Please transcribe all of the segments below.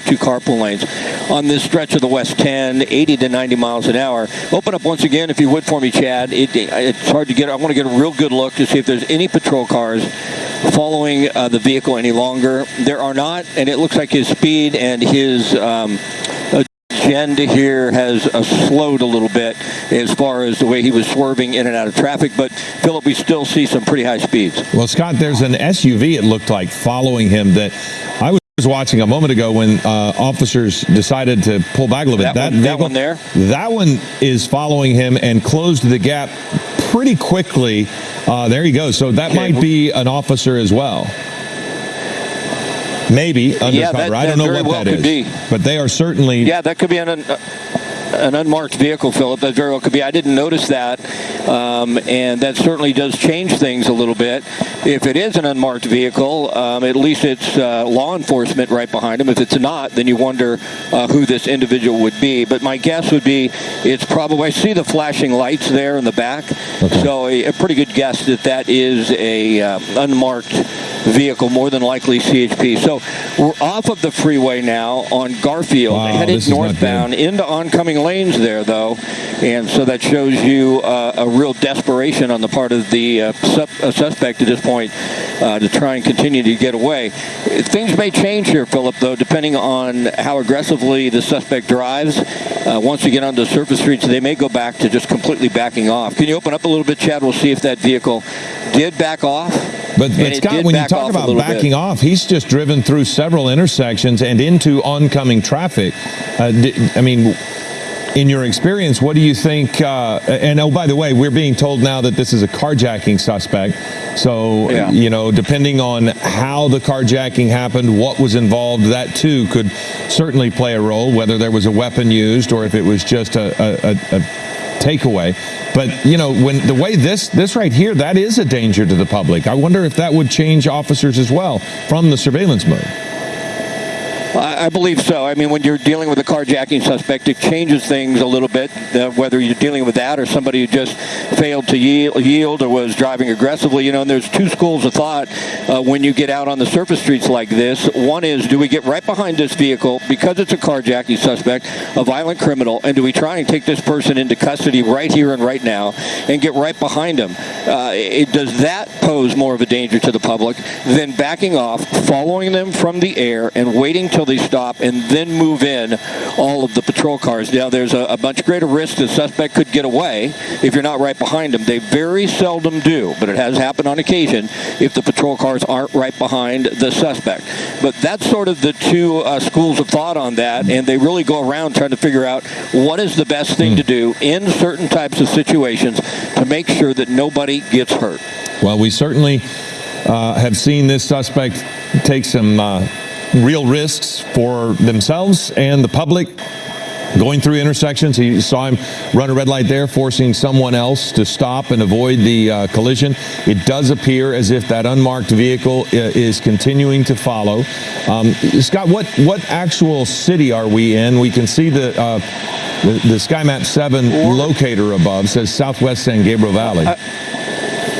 two carpool lanes on this stretch of the West 10, 80 to 90 miles an hour. Open up once again, if you would, for me, Chad. It, it's hard to get. I want to get a real good look to see if there's any patrol cars following uh, the vehicle any longer. There are not, and it looks like his speed and his um, agenda here has uh, slowed a little bit as far as the way he was swerving in and out of traffic. But Philip, we still see some pretty high speeds. Well, Scott, there's an SUV. It looked like following him that I was was watching a moment ago when uh, officers decided to pull back a little bit. That, that, one, that one there? That one is following him and closed the gap pretty quickly. Uh, there you go. So that okay. might be an officer as well. Maybe undercover. Yeah, that, I don't know what well that is. Be. But they are certainly. Yeah, that could be an. Uh, an unmarked vehicle, Philip. That very well could be. I didn't notice that, um, and that certainly does change things a little bit. If it is an unmarked vehicle, um, at least it's uh, law enforcement right behind him. If it's not, then you wonder uh, who this individual would be. But my guess would be it's probably. I see the flashing lights there in the back, okay. so a, a, pretty good guess that that is a uh, unmarked vehicle, more than likely CHP. So we're off of the freeway now on Garfield, wow, headed northbound into oncoming lanes there, though. And so that shows you uh, a real desperation on the part of the uh, uh, suspect at this point uh, to try and continue to get away. Things may change here, Philip, though, depending on how aggressively the suspect drives. Uh, once we get onto the surface streets, they may go back to just completely backing off. Can you open up a little bit, Chad? We'll see if that vehicle did back off. But, but Scott, when you talk about backing bit. off, he's just driven through several intersections and into oncoming traffic. Uh, I mean, in your experience, what do you think? Uh, and oh, by the way, we're being told now that this is a carjacking suspect. So, yeah. you know, depending on how the carjacking happened, what was involved, that too could certainly play a role, whether there was a weapon used or if it was just a, a, a takeaway. But you know, when the way this this right here, that is a danger to the public. I wonder if that would change officers as well from the surveillance mode. I believe so. I mean, when you're dealing with a carjacking suspect, it changes things a little bit, uh, whether you're dealing with that or somebody who just failed to yield, or was driving aggressively. You know, and there's two schools of thought uh, when you get out on the surface streets like this. One is, do we get right behind this vehicle because it's a carjacking suspect, a violent criminal, and do we try and take this person into custody right here and right now and get right behind him? Uh, it, does that pose more of a danger to the public than backing off, following them from the air, and waiting till they stop and then move in all of the patrol cars. Now, there's a, a much greater risk the suspect could get away if you're not right behind them. They very seldom do, but it has happened on occasion if the patrol cars aren't right behind the suspect. But that's sort of the two uh, schools of thought on that, and they really go around trying to figure out what is the best thing to do in certain types of situations to make sure that nobody gets hurt. Well, we certainly uh, have seen this suspect take some uh, real risks for themselves and the public going through intersections. He saw him run a red light there, forcing someone else to stop and avoid the uh, collision. It does appear as if that unmarked vehicle uh, is continuing to follow. Um, Scott, what, what actual city are we in? We can see the, uh, the, the SkyMap 7 locator above says Southwest San Gabriel Valley. Uh,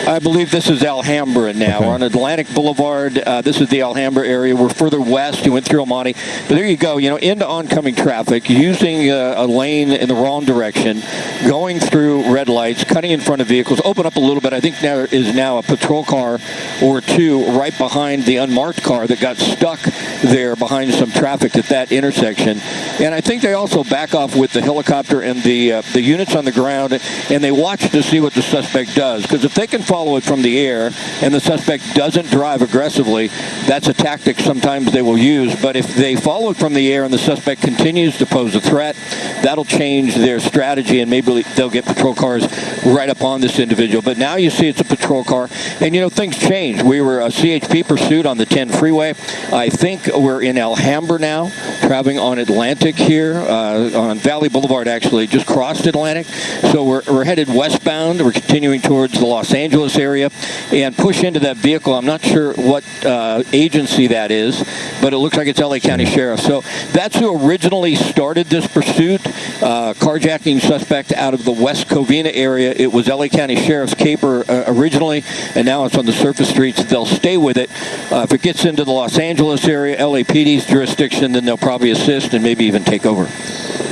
I believe this is Alhambra now. Okay. We're on Atlantic Boulevard. Uh, this is the Alhambra area. We're further west. You went through El Monte. But there you go, you know, into oncoming traffic, using uh, a lane in the wrong direction, going through red lights, cutting in front of vehicles. Open up a little bit. I think there is now a patrol car or two right behind the unmarked car that got stuck there behind some traffic at that intersection. And I think they also back off with the helicopter and the uh, the units on the ground, and they watch to see what the suspect does. Because if they can follow it from the air and the suspect doesn't drive aggressively, that's a tactic sometimes they will use. But if they follow it from the air and the suspect continues to pose a threat, that'll change their strategy and maybe they'll get patrol cars right up on this individual. But now you see it's a patrol car and you know things change. We were a CHP pursuit on the 10 freeway. I think we're in Alhambra now, traveling on Atlantic here, uh, on Valley Boulevard actually, just crossed Atlantic. So we're, we're headed westbound. We're continuing towards the Los Angeles Angeles area and push into that vehicle. I'm not sure what uh, agency that is, but it looks like it's LA County Sheriff. So that's who originally started this pursuit. uh, carjacking suspect out of the West Covina area. It was LA County Sheriff's caper uh, originally, and now it's on the surface streets. They'll stay with it. Uh, if it gets into the Los Angeles area, LAPD's jurisdiction, then they'll probably assist and maybe even take over.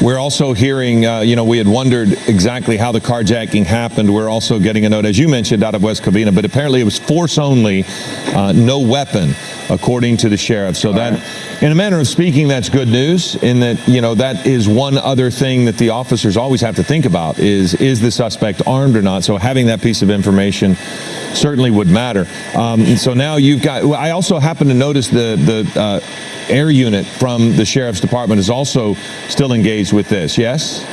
We're also hearing, uh, you know, we had wondered exactly how the carjacking happened. We're also getting a note, as you mentioned, out of West Covina, but apparently it was force only, uh, no weapon, according to the sheriff. So All that, right. in a manner of speaking, that's good news. In that, you know, that is one other thing that the officers always have to think about: is is the suspect armed or not? So having that piece of information certainly would matter. Um, so now you've got. I also happen to notice the the. Uh, air unit from the sheriff's department is also still engaged with this, yes?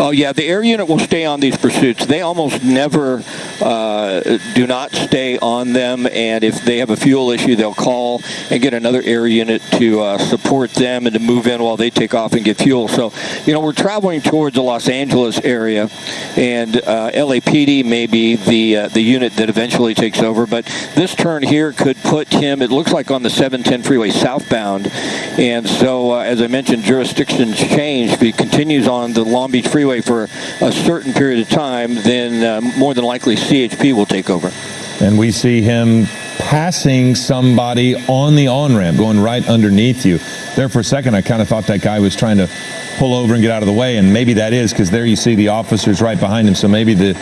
Oh yeah, the air unit will stay on these pursuits. They almost never uh, do not stay on them, and if they have a fuel issue, they'll call and get another air unit to uh, support them and to move in while they take off and get fuel. So, you know, we're traveling towards the Los Angeles area, and uh, LAPD may be the uh, the unit that eventually takes over. But this turn here could put him. It looks like on the 710 freeway southbound, and so uh, as I mentioned, jurisdictions change. If he continues on the Long Beach freeway for a certain period of time, then uh, more than likely CHP will take over. And we see him passing somebody on the on ramp, going right underneath you. There for a second, I kind of thought that guy was trying to pull over and get out of the way, and maybe that is because there you see the officers right behind him. So maybe the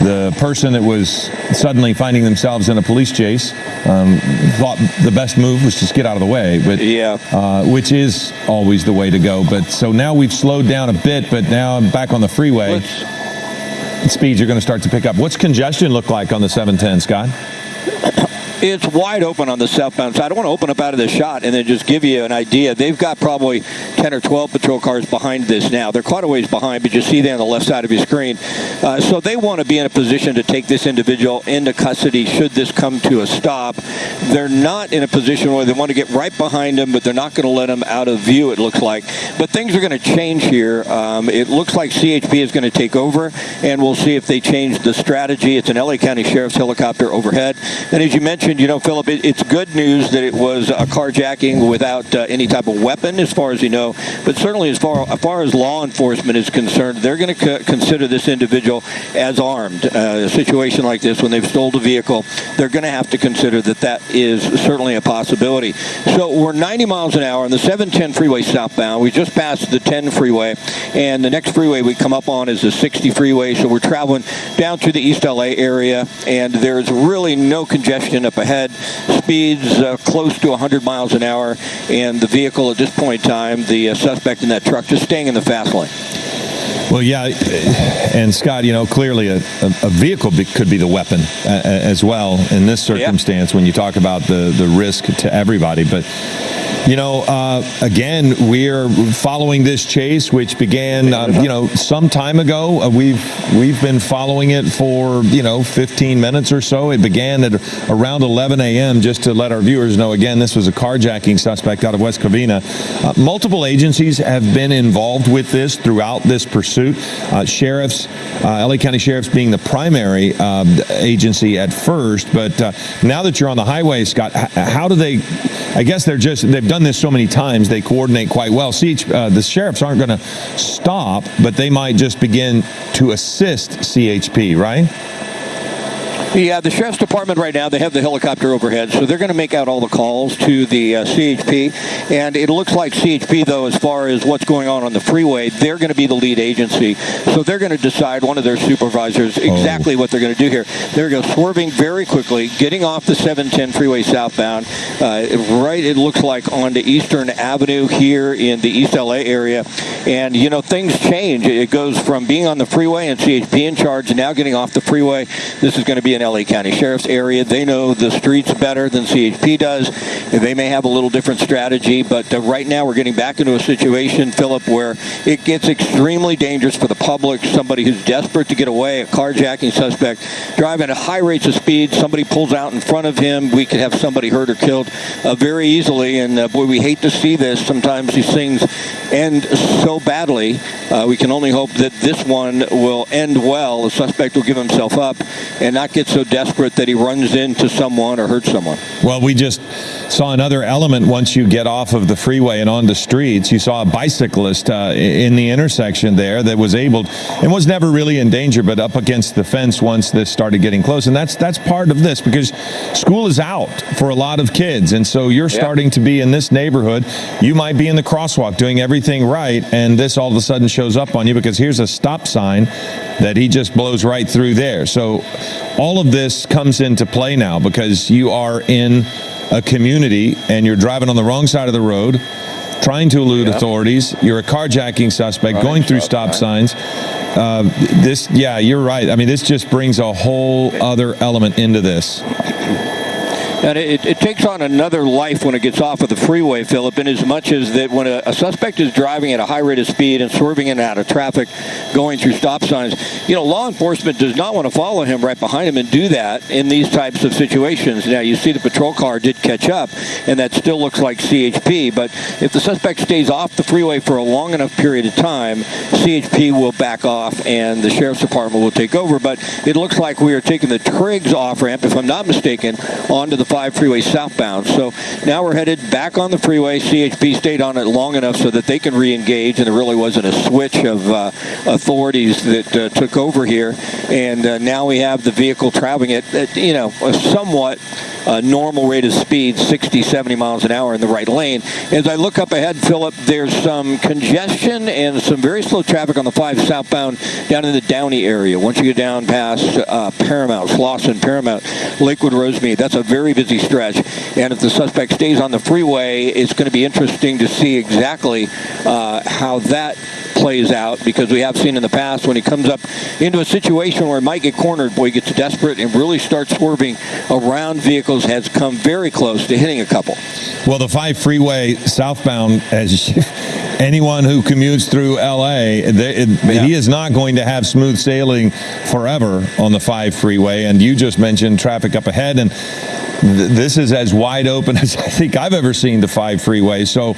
the person that was suddenly finding themselves in a police chase um, thought the best move was just get out of the way. But yeah, uh, which is always the way to go. But so now we've slowed down a bit, but now I'm back on the freeway. Let's, speeds are going to start to pick up. What's congestion look like on the 710, Scott? it's wide open on the southbound side. I want to open up out of the shot and then just give you an idea. They've got probably 10 or 12 patrol cars behind this now. They're quite a ways behind, but you see there on the left side of your screen. Uh, so they want to be in a position to take this individual into custody should this come to a stop. They're not in a position where they want to get right behind him, but they're not going to let him out of view, it looks like. But things are going to change here. Um, it looks like CHP is going to take over, and we'll see if they change the strategy. It's an LA County Sheriff's helicopter overhead. And as you mentioned, mentioned, you know, Philip, it, it's good news that it was a carjacking without uh, any type of weapon, as far as you know. But certainly, as far as, far as law enforcement is concerned, they're going to consider this individual as armed. Uh, a situation like this, when they've stole a vehicle, they're going to have to consider that that is certainly a possibility. So we're 90 miles an hour on the 710 freeway southbound. We just passed the 10 freeway, and the next freeway we come up on is the 60 freeway. So we're traveling down to the East LA area, and there's really no congestion up ahead. Speeds uh, close to 100 miles an hour, and the vehicle at this point in time, the uh, suspect in that truck, just staying in the fast lane. Well, yeah, and Scott, you know, clearly a, a vehicle could be the weapon uh, as well in this circumstance when you talk about the, the risk to everybody. But you know, uh, again, we're following this chase, which began, uh, you know, some time ago. Uh, we've we've been following it for you know 15 minutes or so. It began at around 11 a.m. Just to let our viewers know, again, this was a carjacking suspect out of West Covina. Uh, multiple agencies have been involved with this throughout this pursuit. Uh, sheriffs, uh, LA County sheriffs being the primary agency at first, but now that you're on the highway, Scott, how do they? I guess they're just they've done this so many times. They coordinate quite well. See, uh, the sheriffs aren't going to stop, but they might just begin to assist CHP, right? Yeah, the sheriff's department right now, they have the helicopter overhead, so they're going to make out all the calls to the uh, CHP. And it looks like CHP, though, as far as what's going on on the freeway, they're going to be the lead agency. So they're going to decide, one of their supervisors, exactly oh. what they're going to do here. They're going to swerving very quickly, getting off the 710 freeway southbound, uh, right, it looks like, onto Eastern Avenue here in the East LA area. And, you know, things change. It goes from being on the freeway and CHP in charge, and now getting off the freeway. This is going to be in LA County Sheriff's area. They know the streets better than CHP does. They may have a little different strategy, but uh, right now we're getting back into a situation, Philip, where it gets extremely dangerous for the public. Somebody who's desperate to get away, a carjacking suspect, driving at high rates of speed. Somebody pulls out in front of him. We could have somebody hurt or killed uh, very easily. And uh, boy, we hate to see this. Sometimes these things end so badly. Uh, we can only hope that this one will end well. The suspect will give himself up and not get get so desperate that he runs into someone or hurts someone. Well, we just saw another element once you get off of the freeway and on the streets. You saw a bicyclist uh, in the intersection there that was able and was never really in danger, but up against the fence once this started getting close. And that's that's part of this because school is out for a lot of kids, and so you're yeah. starting to be in this neighborhood. You might be in the crosswalk doing everything right, and this all of a sudden shows up on you because here's a stop sign that he just blows right through there. So all of this comes into play now because you are in a community and you're driving on the wrong side of the road, trying to elude authorities. You're a carjacking suspect going through stop signs. Uh, this, yeah, you're right. I mean, this just brings a whole other element into this. And it, it, takes on another life when it gets off of the freeway, Philip, in as much as that when a, a, suspect is driving at a high rate of speed and swerving in and out of traffic, going through stop signs, you know, law enforcement does not want to follow him right behind him and do that in these types of situations. Now, you see the patrol car did catch up, and that still looks like CHP, but if the suspect stays off the freeway for a long enough period of time, CHP will back off and the sheriff's department will take over. But it looks like we are taking the Triggs off ramp, if I'm not mistaken, onto the 5 freeway southbound. So now we're headed back on the freeway. CHP stayed on it long enough so that they can re-engage, and there really wasn't a switch of uh, authorities that uh, took over here. And uh, now we have the vehicle traveling at, at you know, a somewhat uh, normal rate of speed, 60, 70 miles an hour in the right lane. As I look up ahead, Philip, there's some congestion and some very slow traffic on the 5 southbound down in the Downey area. Once you get down past uh, Paramount, Slauson, Paramount, Lakewood, Rosemead, that's a very busy stretch. And if the suspect stays on the freeway, it's going to be interesting to see exactly uh, how that plays out because we have seen in the past when he comes up into a situation where he might get cornered, boy, he gets desperate and really starts swerving around vehicles, has come very close to hitting a couple. Well, the 5 freeway southbound, as anyone who commutes through LA, they, it, yeah. he is not going to have smooth sailing forever on the 5 freeway. And you just mentioned traffic up ahead. And this is as wide open as I think I've ever seen the five freeway. So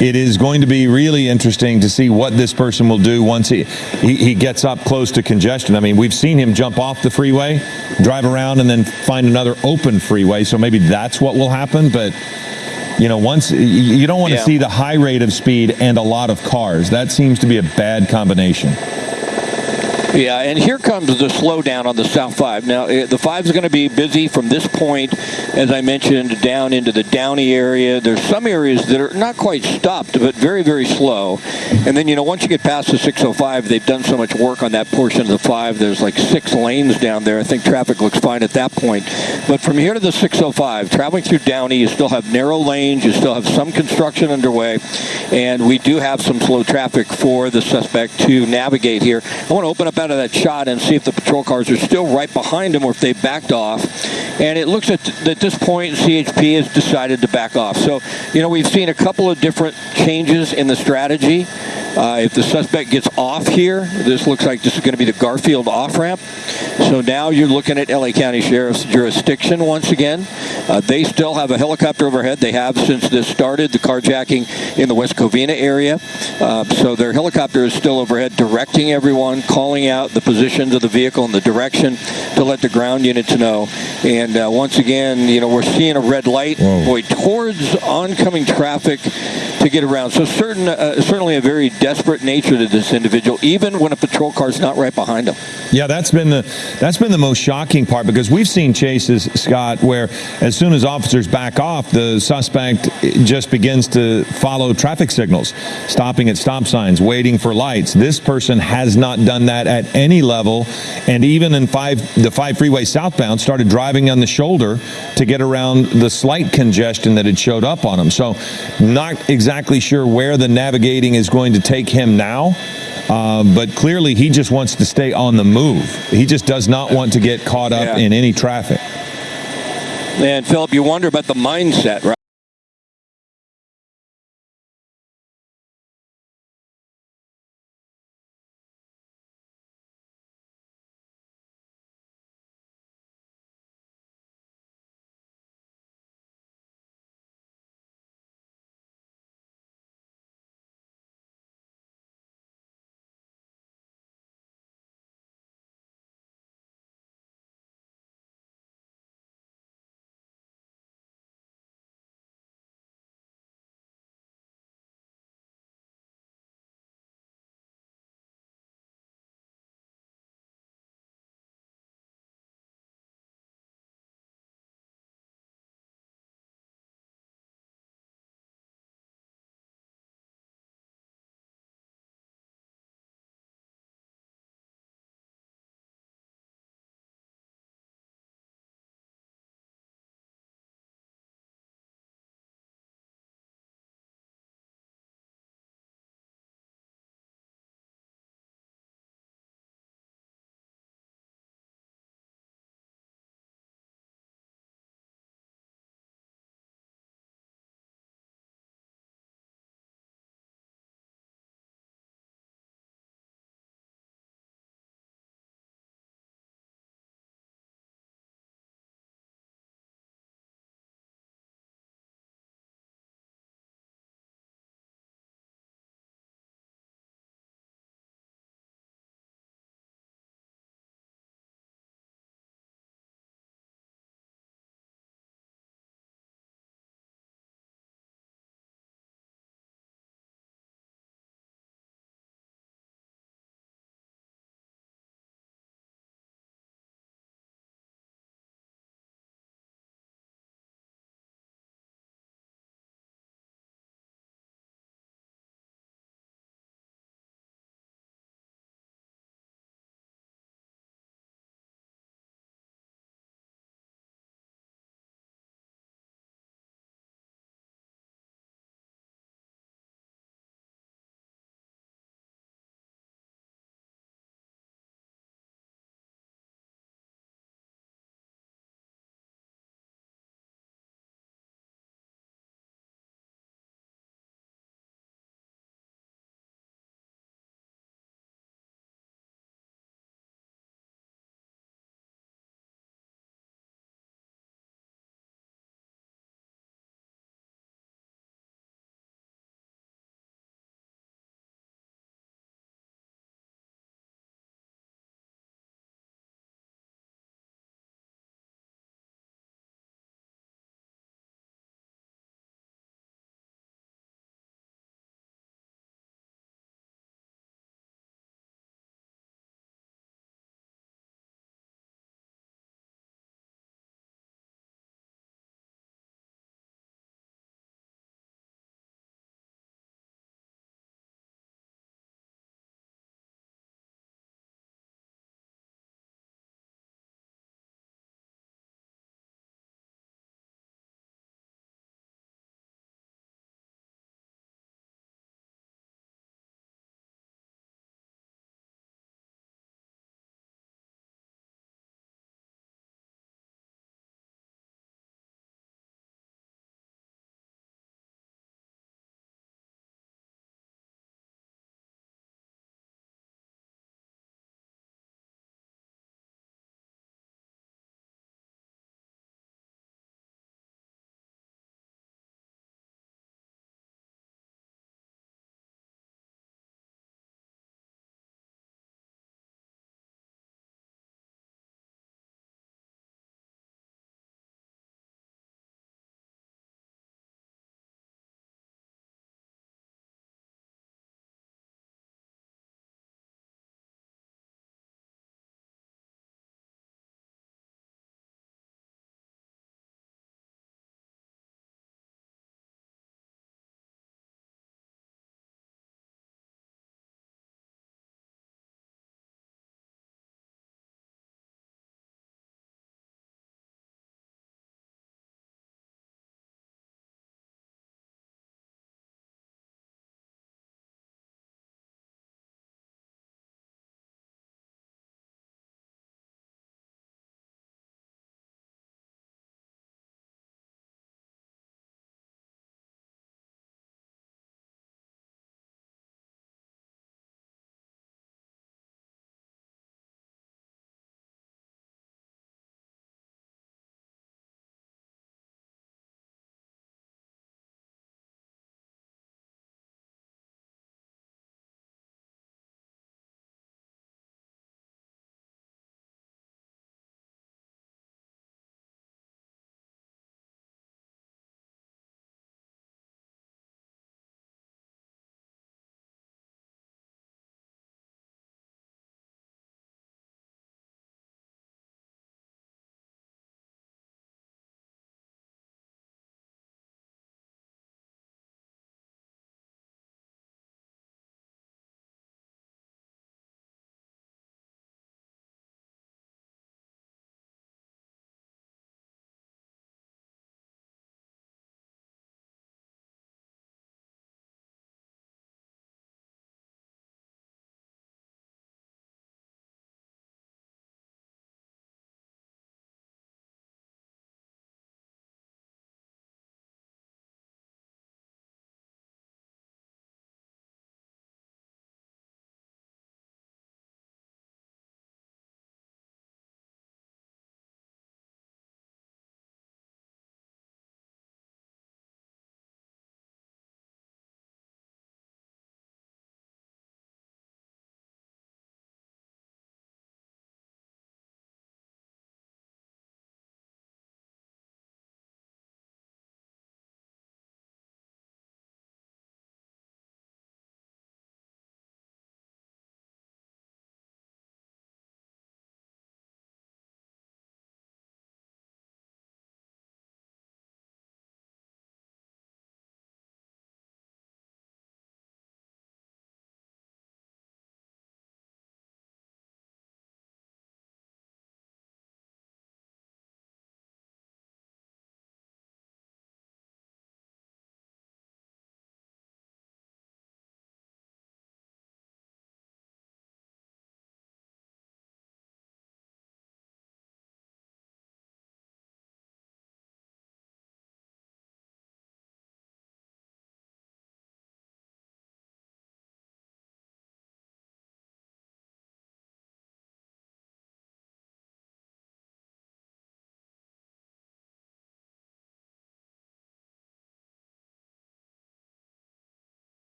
it is going to be really interesting to see what this person will do once he, he, he, gets up close to congestion. I mean, we've seen him jump off the freeway, drive around, and then find another open freeway. So maybe that's what will happen. But you know, once you don't want to yeah. see the high rate of speed and a lot of cars. That seems to be a bad combination. Yeah, and here comes the slowdown on the South 5. Now, eh, the 5 is going to be busy from this point, as I mentioned, down into the Downey area. There's some areas that are not quite stopped, but very, very slow. And then, you know, once you get past the 605, they've done so much work on that portion of the 5. There's like six lanes down there. I think traffic looks fine at that point. But from here to the 605, traveling through Downey, you still have narrow lanes. You still have some construction underway. And we do have some slow traffic for the suspect to navigate here. I want to open up out of that shot and see if the patrol cars are still right behind him or if they backed off. And it looks at, at this point, CHP has decided to back off. So, you know, we've seen a couple of different changes in the strategy. Uh, if the suspect gets off here, this looks like this is going to be the Garfield off-ramp. So now you're looking at LA County Sheriff's jurisdiction once again. Uh, they still have a helicopter overhead. They have since this started, the carjacking in the West Covina area. Uh, so their helicopter is still overhead directing everyone, calling out the positions of the vehicle and the direction to let the ground units know. And uh, once again, you know, we're seeing a red light boy towards oncoming traffic to get around. So certain, uh, certainly a very desperate nature to this individual, even when a patrol car is not right behind him. Yeah, that's been the that's been the most shocking part because we've seen chases, Scott, where as soon as officers back off, the suspect just begins to follow traffic signals, stopping at stop signs, waiting for lights. This person has not done that at any level, and even in five the five freeway southbound, started driving on the shoulder to get around the slight congestion that had showed up on him. So, not exactly sure where the navigating is going to take him now. Uh, but clearly, he just wants to stay on the move. He just does not want to get caught up yeah. in any traffic. And Philip, you wonder about the mindset, right?